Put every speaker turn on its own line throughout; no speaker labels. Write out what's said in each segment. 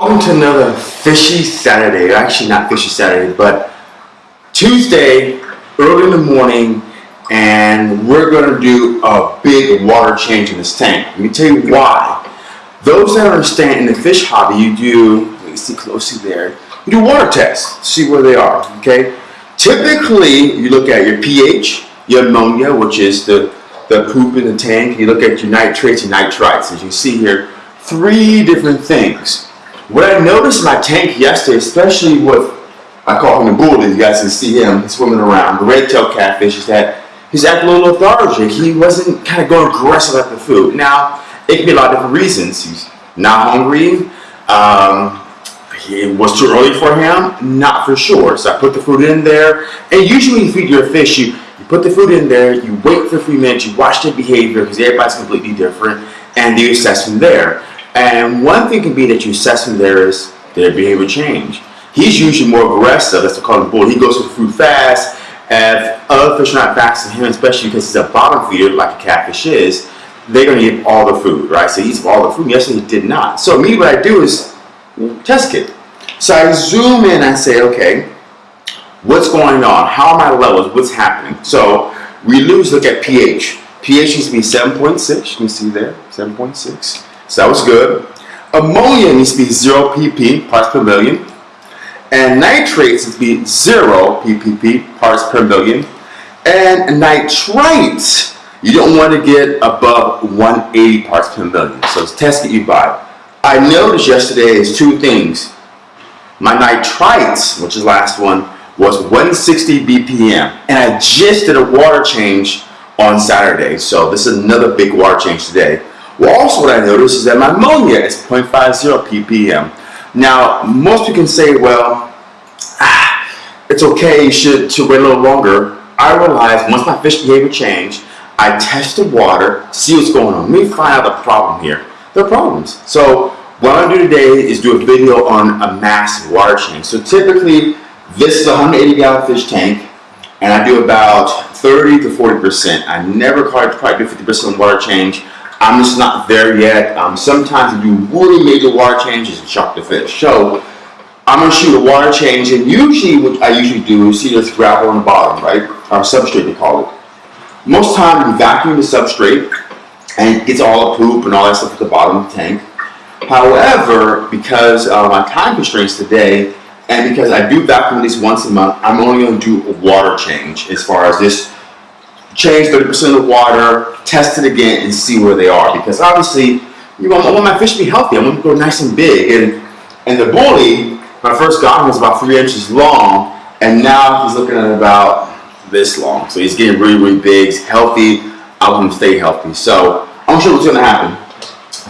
Welcome to another fishy Saturday. Actually, not fishy Saturday, but Tuesday, early in the morning, and we're going to do a big water change in this tank. Let me tell you why. Those that understand in the fish hobby, you do, let me see closely there, you do water tests, see where they are, okay? Typically, you look at your pH, your ammonia, which is the, the poop in the tank, you look at your nitrates and nitrites. As you see here, three different things. What I noticed in my tank yesterday, especially with, I call him the bull, you guys can see him swimming around, the red-tailed catfish, is that he's acting a little lethargic. He wasn't kind of going aggressive at the food. Now, it can be a lot of different reasons. He's not hungry. Um, it was too early for him? Not for sure. So I put the food in there. And usually when you feed your fish, you, you put the food in there, you wait for a few minutes, you watch their behavior because everybody's completely different, and you assess from there. And one thing can be that you assess him there is their behavior change. He's usually more aggressive, that's the call the bull. He goes for food fast. If other fish are not fast to him, especially because he's a bottom feeder like a catfish is, they're going to eat all the food, right? So he eats all the food. Yesterday he did not. So me, what I do is test it. So I zoom in and say, okay, what's going on? How are my levels? What's happening? So we lose, look at pH. pH needs to be 7.6. You can see there, 7.6. So that was good. Ammonia needs to be 0 pp parts per million. And nitrates needs to be 0 ppp parts per million. And nitrites, you don't want to get above 180 parts per million. So it's test that you buy. I noticed yesterday is two things. My nitrites, which is last one, was 160 ppm. And I just did a water change on Saturday. So this is another big water change today. Well, also what I noticed is that my ammonia is 0.50 ppm. Now, most people can say, well, ah, it's okay, you should, should wait a little longer. I realized once my fish behavior changed, I test the water, see what's going on. Let me find out the problem here. There are problems. So what I'm going to do today is do a video on a massive water change. So typically, this is a 180 gallon fish tank, and I do about 30 to 40%. I never quite, quite do 50% water change. I'm just not there yet. Um, sometimes you really major water changes and shock the fish. So I'm to shoot a water change, and usually what I usually do is see this gravel on the bottom, right? Or substrate they call it. Most time you vacuum the substrate and it gets all the poop and all that stuff at the bottom of the tank. However, because of my time constraints today, and because I do vacuum at least once a month, I'm only to do a water change as far as this change 30% of the water, test it again, and see where they are. Because obviously, you want, I want my fish to be healthy. I want them to grow nice and big. And, and the bully, when I first got him, was about three inches long, and now he's looking at about this long. So he's getting really, really big. He's healthy. I want him to stay healthy. So I'm sure what's going to happen.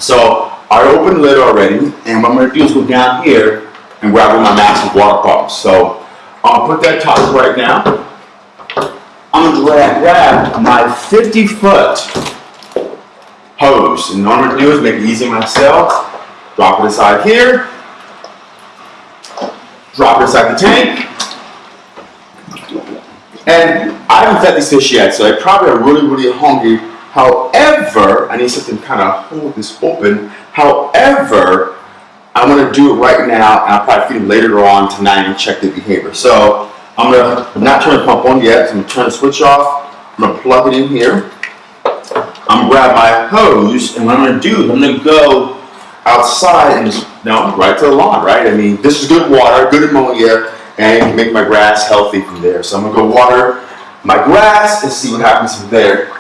So I opened the lid already, and what I'm going to do is go down here and grab one of my massive water pumps. So I'll put that top right now. I'm going to grab my 50 foot hose. And what I'm going to do is make it easy myself. Drop it inside here. Drop it inside the tank. And I haven't fed these fish yet, so they probably are really, really hungry. However, I need something to kind of hold this open. However, I'm to do it right now, and I'll probably feed them later on tonight and check the behavior. So I'm to not turn the pump on yet. So I'm to turn the switch off. I'm to plug it in here. I'm to grab my hose, and what I'm to do is I'm to go outside and just, no, right to the lawn, right? I mean, this is good water, good ammonia, and make my grass healthy from there. So I'm to go water my grass and see what happens from there.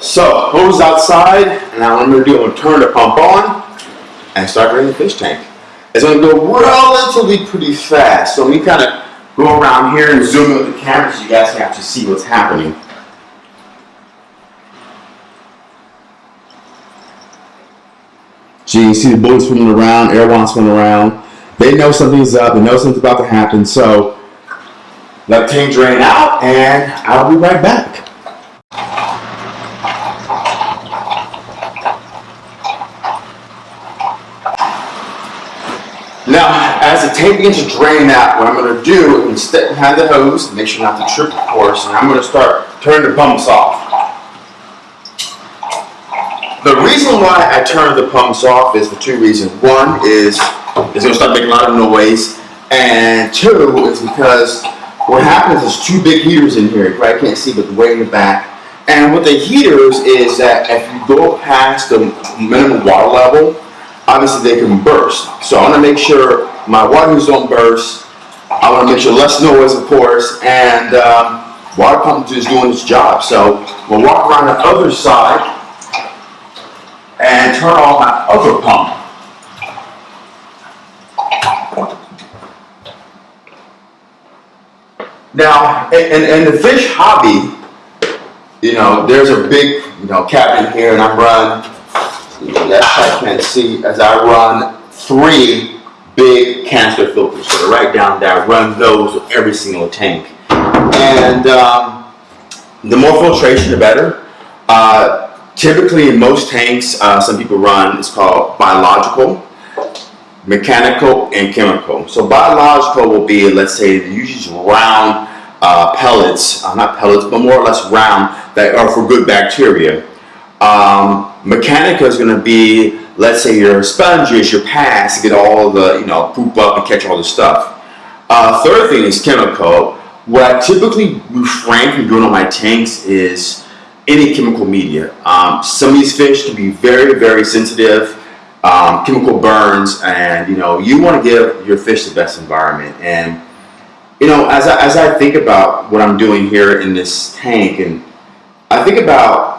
So, hose outside, and now what I'm going to do, I'm going to turn the pump on and start draining the fish tank. It's going to go relatively pretty fast. So let me kind of go around here and zoom in with the camera so you guys can actually see what's happening. So you see the bullets swimming around, arowanas swimming around. They know something's up. They know something's about to happen. So let tank drain out, and I'll be right back. Tank begins to drain out, what I'm going to do, to step behind the hose, make sure not to trip, of course, and I'm going to start turning the pumps off. The reason why I turn the pumps off is for two reasons. One is it's going to start making a lot of noise, and two is because what happens is two big heaters in here. You probably can't see, but way in the back. And with the heaters is that if you go past the minimum water level, obviously they can burst. So I want to make sure my water heaters don't burst. I want to make sure less noise, of course, and um, water pump is doing its job. So we'll walk around the other side and turn on my other pump. Now, in, in the fish hobby, you know, there's a big, you know, cabinet here, and I'm run. Yes, I can't see as I run three big canister filters. So to write down there. Run those with every single tank, and um, the more filtration, the better. Uh, typically, in most tanks, uh, some people run. It's called biological mechanical and chemical. So biological will be, let's say, usually round uh, pellets, uh, not pellets, but more or less round that are for good bacteria. Um, mechanical is going to be, let's say, your sponges, your pads get all the, you know, poop up and catch all the stuff. Uh, third thing is chemical. What I typically refrain from doing on my tanks is any chemical media. Um, some of these fish can be very, very sensitive um, chemical burns, and you know you want to give your fish the best environment. And you know, as I, as I think about what I'm doing here in this tank, and I think about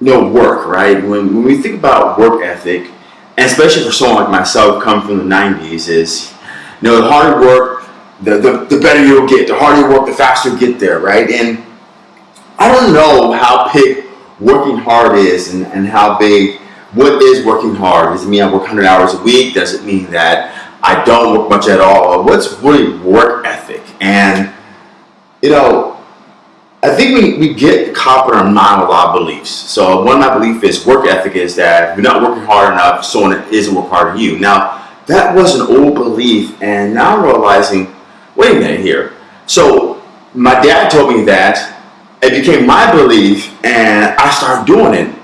you know work, right? When when we think about work ethic, and especially for someone like myself, come from the '90s, is you know the harder work, the, the the better you'll get. The harder you work, the faster you get there, right? And I don't know how big working hard is, and, and how big what is working hard? Does it mean I work 100 hours a week? Does it mean that I don't work much at all? What's really work ethic? And, you know, I think we, we get caught in our lot of beliefs. So one of my beliefs is work ethic is that if you're not working hard enough, someone isn't working hard than you. Now, that was an old belief, and now I'm realizing, wait a minute here. So my dad told me that, it became my belief, and I started doing it.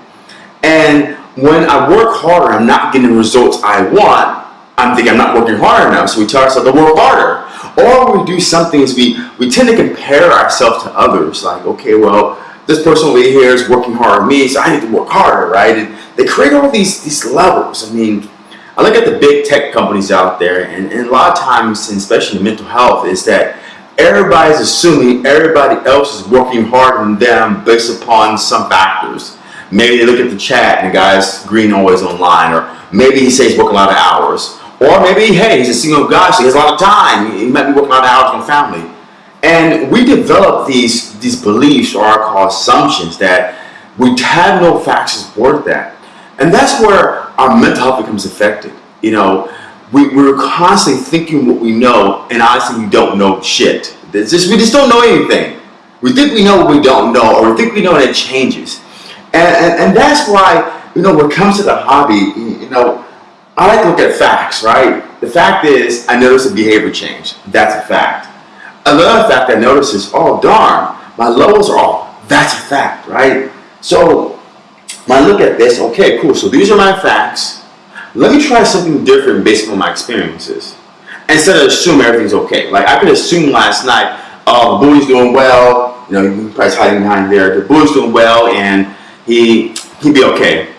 And when I work harder, I'm not getting the results I want. I'm thinking I'm not working hard enough, so we tell ourselves to work harder. Or we do something is we, we tend to compare ourselves to others. Like, okay, well, this person over here is working harder than me, so I need to work harder, right? And they create all these, these levels. I mean, I look at the big tech companies out there, and, and a lot of times, especially in mental health, is that everybody's assuming everybody else is working harder than them based upon some factors. Maybe they look at the chat and the guy's green always online, or maybe he says working a lot of hours. Or maybe, hey, he's a single guy, so he has a lot of time. He might be working of hours with family. And we develop these, these beliefs or our assumptions that we have no facts to support that. And that's where our mental health becomes affected. You know, we, we're constantly thinking what we know, and honestly, we don't know shit. Just, we just don't know anything. We think we know what we don't know, or we think we know and it changes. And, and, and that's why, you know, when it comes to the hobby, you know, I like to look at facts, right? The fact is, I notice a behavior change. That's a fact. Another fact I notice is, oh darn, my levels are off. That's a fact, right? So when I look at this, okay, cool. So these are my facts. Let me try something different based on my experiences. Instead of assuming everything's okay. Like I could assume last night, oh, the doing well. You know, you probably hiding behind there. The bully's doing well, and he he'd be okay.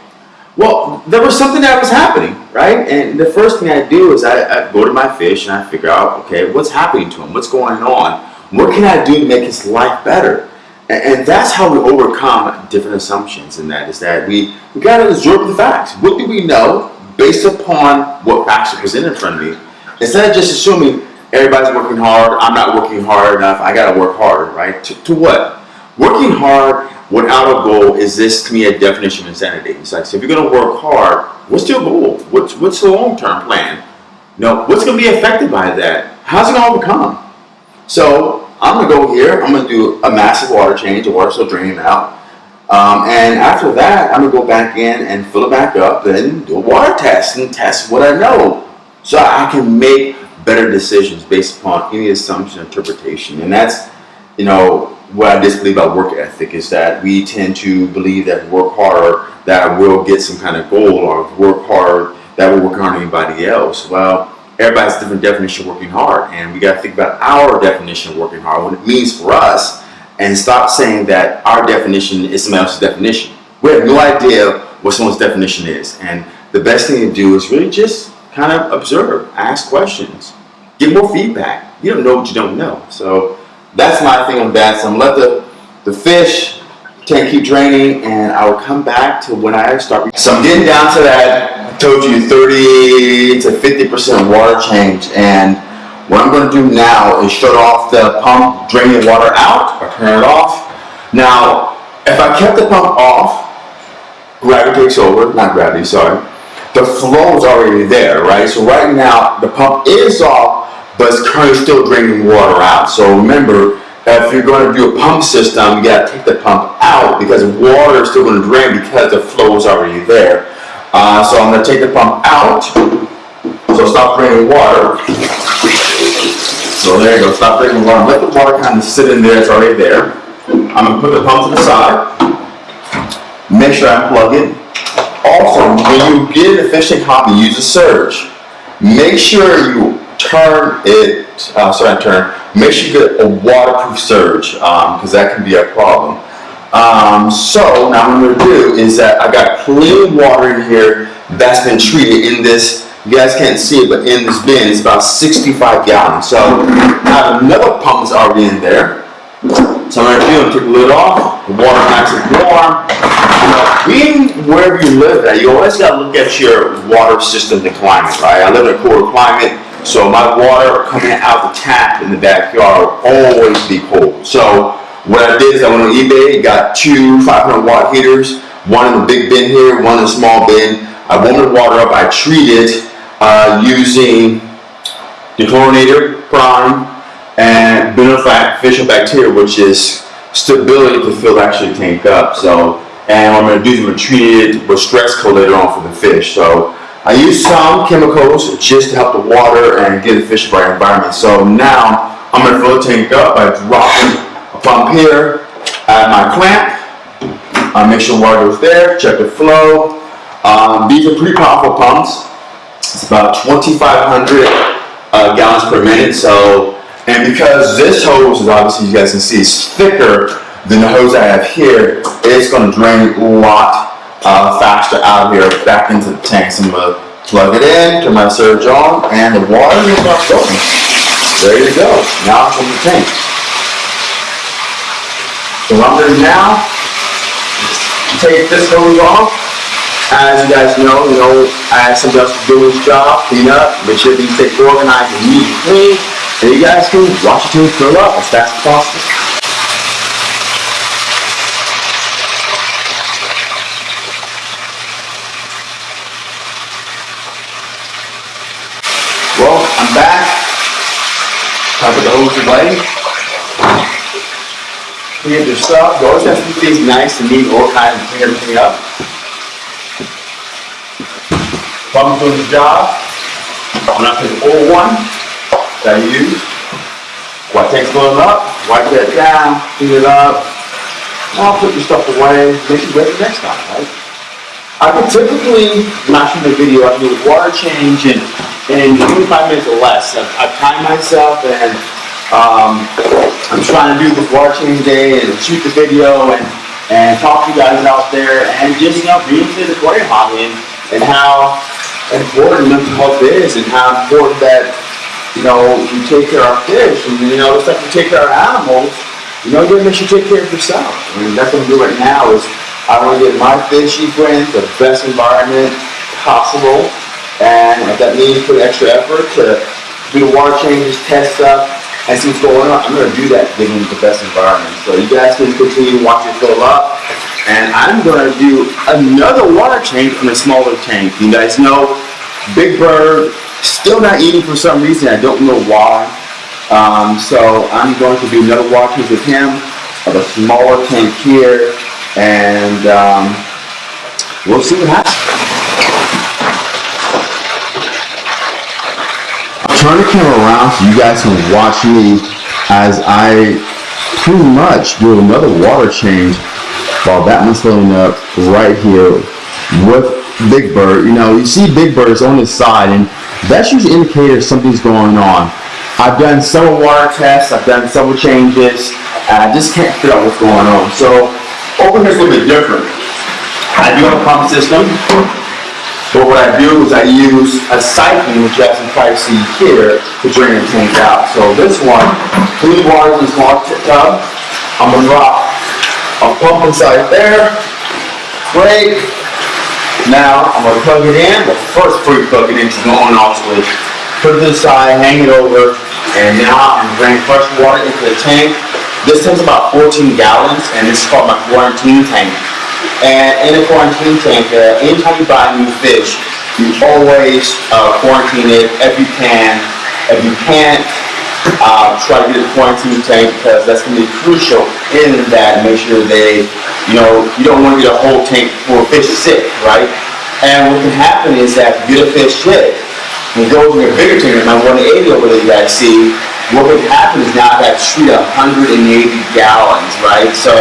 Well, there was something that was happening, right? And the first thing I do is I, I go to my fish and I figure out, okay, what's happening to him? What's going on? What can I do to make his life better? And, and that's how we overcome different assumptions. And that is that we, we got to absorb the facts. What do we know based upon what facts are presented in front of me? Instead of just assuming everybody's working hard, I'm not working hard enough, I got to work harder, right? To, to what? Working hard without a goal is this to me a definition of insanity. It's like, so if you're going to work hard, what's your goal? What's what's the long term plan? You know, what's going to be affected by that? How's it going to overcome? So I'm going to go here. I'm going to do a massive water change. The water's still draining out. Um, and after that, I'm going to go back in and fill it back up and do a water test and test what I know. So I can make better decisions based upon any assumption interpretation. And that's, you know, what I disbelieve about work ethic is that we tend to believe that work hard that we'll get some kind of goal or work hard that will work on anybody else. Well, everybody's different definition of working hard, and we got to think about our definition of working hard, what it means for us, and stop saying that our definition is someone else's definition. We have no idea what someone's definition is, and the best thing to do is really just kind of observe, ask questions, get more feedback. You don't know what you don't know, so that's my thing on that. So I'm gonna let the the fish tank keep draining, and I will come back to when I start. So I'm getting down to that. I told you 30 to 50 percent water change, and what I'm going to do now is shut off the pump, draining water out, or turn it off. Now, if I kept the pump off, gravity takes over. Not gravity, sorry. The flow is already there, right? So right now the pump is off, but it's currently still draining water out. So remember, if you're going to do a pump system, you got to take the pump out because water is still going to drain because the flow is already there. Uh, so I'm going to take the pump out. So stop draining water. So there you go, stop draining water. Let the water kind of sit in there, it's already there. I'm going to put the pump to the side. Make sure I plug it. Also, when you get an efficient copy, use a surge. Make sure you turn it, uh, sorry, turn, make sure you get a waterproof surge because um, that can be a problem. Um, so now what I'm going to do is that I got clean water in here that's been treated in this, you guys can't see it, but in this bin it's about 65 gallons. So I have another pump that's already in there. So I'm going to do take the lid off, the water nice and warm. You know, being wherever you live at, you always got to look at your water system and climate, right? I live in a cooler climate. So my water coming out the tap in the backyard will always be cold. So what I did is I went on eBay, got two 500 watt heaters, one in the big bin here, one in the small bin. I warmed the water up, I treated uh, using dechlorinator prime and beneficial bacteria, which is stability to fill actually tank up. So, and what I'm going to do is I'm going to treat it with stress coat later on for the fish. So I use some chemicals just to help the water and get the fish right environment. So now I'm going to fill the tank up by dropping a pump here, add my clamp, uh, make sure water goes there, check the flow. Um, these are pretty powerful pumps. It's about 2,500 uh, gallons per minute. So, and because this hose is obviously, you guys can see, is thicker than the hose I have here, it's going to drain a lot uh, faster out here back into the tank. So I'm going to plug it in, turn my surge on, and the water is not going. There you go. Now it's in the tank. So what I'm doing now, take this hose off. As you guys know, you know, I have somebody else to do his job, clean up, make sure things organized and neat and clean. And you guys can watch your team fill up as fast as possible. I put the hose away. Clean your stuff. Always have to keep things nice and neat, organized, and clean everything up. While I'm doing the job, I'm not the old one that I use. While tank's filling up, wipe that down, clean it up. Now put your stuff away, make it ready next time, right? I could typically, not shoot the video, I do a water change and in 25 minutes or less. I've, I've timed myself and um, I'm trying to do this watching day and shoot the video and, and talk to you guys out there and just, you know, into the aquarium hobby and, and how important mental health is and how important that, you know, you take care of fish and, you know, it's like you take care of animals, you know, you gotta take care of yourself. I mean, that's what I'm doing right now is I want to get my fishy friends the best environment possible and if that means put extra effort to do the water changes, test stuff, and see what's going on, I'm going to do that, give them the best environment. So you guys can continue watching fill up. and I'm gonna do another water change on a smaller tank. You guys know Big Bird still not eating for some reason. I don't know why. Um, so I'm going to do another water change with him of a smaller tank here, and um, we'll see what happens. Turn the camera around so you guys can watch me as I pretty much do another water change while that one's filling up right here with Big Bird. You know, you see Big Bird is on his side and that's usually an indicator something's going on. I've done several water tests, I've done several changes, and I just can't figure out what's going on. So over here's a little bit different. I do have a pump system, but what I do is I use a siphon, which you can probably see here, to drain the tank out. So this one, clean water in this small tub, I'm gonna drop a pump inside there. Great. Now I'm gonna plug it in. The first, you plug it in, to the on-off put it to the side, hang it over, and now I'm bringing fresh water into the tank. This tank's about 14 gallons, and this is called my quarantine tank. And in a quarantine tank, anytime you buy a new fish, you always uh, quarantine it if you can. If you can't, uh, try to get a quarantine tank because that's going to be crucial in that. Make sure they, you know, you don't want to get a whole tank full of fish sick, right? And what can happen is that if you get a fish sick, and goes in your bigger tank, my 180 over there you guys see, what would happen is now I got to treat 180 gallons, right? So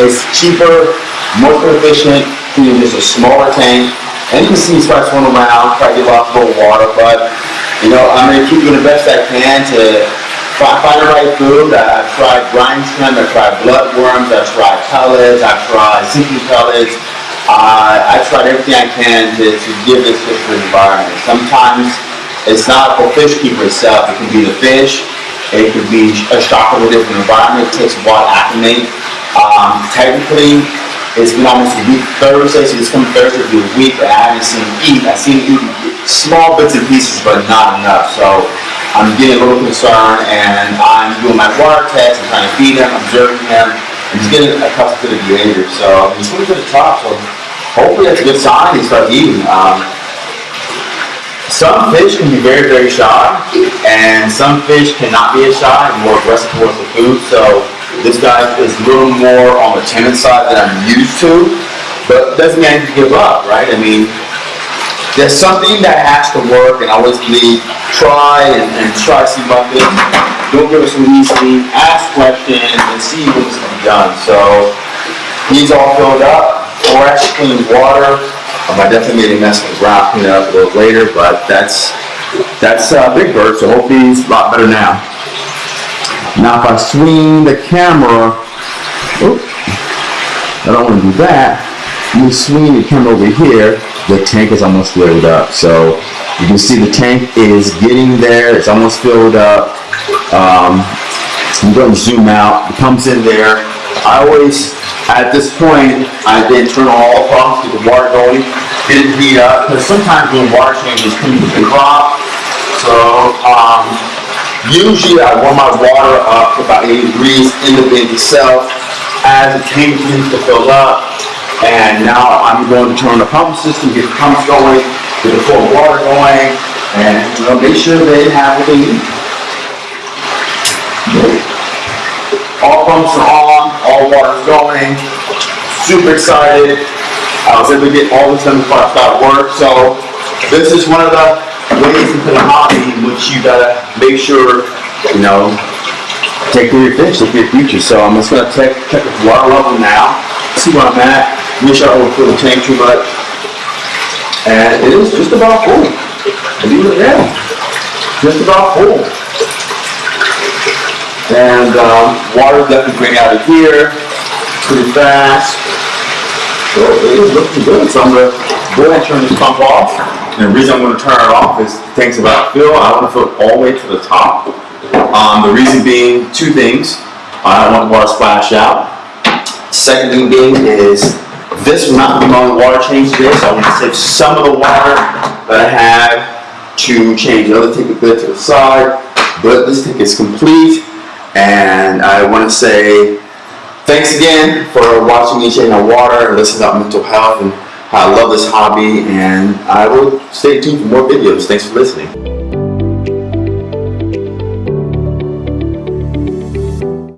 it's cheaper, more efficient, than just a smaller tank. And you can see spots going around, try to get lots of water, but you know, I'm gonna keep doing the best I can to find, find the right food. I- I've tried brine shrimp, I've tried bloodworms, I've tried pellets, I've tried sinking pellets. Uh, I tried everything I can to, to give this fish an environment. Sometimes it's not the fish keeper itself, it can be the fish, it could be a shock of a different environment, it takes a while to acclimate. Um, technically, it's been almost a week Thursday, so this coming Thursday will be a week, but I haven't seen eat. I've seen eat small bits and pieces, but not enough. So I'm getting a little concerned, and I'm doing my water test, I'm trying to feed him, observing him, and he's getting accustomed to the behavior. So he's moving to the top, so hopefully that's a good sign he starts eating. Um, some fish can be very, very shy, and some fish cannot be as shy and more aggressive towards the food. So this guy is a little more on the timid side than I'm used to, but doesn't mean I need to give up, right? I mean, there's something that has to work, and I always believe try and, and try to see bucket. Don't give us so easily. Ask questions and see what's to be done. So he's all filled up, fresh, clean water. Um, I definitely made a mess with the ground, clean it up a little later, but that's that's uh, Big Bird. So hopefully he's a lot better now. Now if I swing the camera, oop, I don't want to do that. You swing the camera over here, the tank is almost filled up. So you can see the tank is getting there. It's almost filled up. Um, I'm going to zoom out. The pump's in there. I always, at this point, I then turn on all pumps, get the water going, get it heat up. Because sometimes when water changes, to the crop. So um, usually I warm my water up to about 80 degrees in the bin itself as the tank begins to fill up. And now I'm going to turn the pump system, get the pumps going, get the cold water going, and you know, make sure they have what they need. All pumps are on, all water's going, super excited. I was able to get all this done before I started work, so this is one of the ways into the hobby in which you gotta make sure, you know, take care of your fish, take care of your future. So I'm just gonna check, check the water level now, see where I'm at, sure I don't fill the tank too much. And it is just about full. It or not, just about full. And um, water definitely bring out of here pretty fast. So it is looking good. So I'm gonna go ahead and turn this pump off. And the reason I'm gonna turn it off is the tank's about fill. I wanna fill it all the way to the top. Um, the reason being two things. I don't want the water to splash out. Second thing being is this will not be my water change today, so I'm gonna save some of the water that I have to change the other tank a bit to the side. But this tank is complete, and I wanna say thanks again for watching me change my water and listening about mental health and I love this hobby and I will stay tuned for more videos. Thanks for listening.